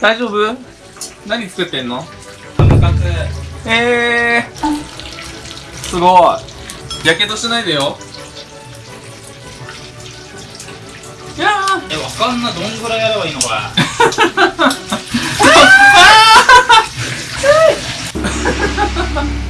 大丈夫？何作ってんの？えー、すごい。やけどしないでよ。いやえわかんなどんぐらいやればいいのこれ。あ あ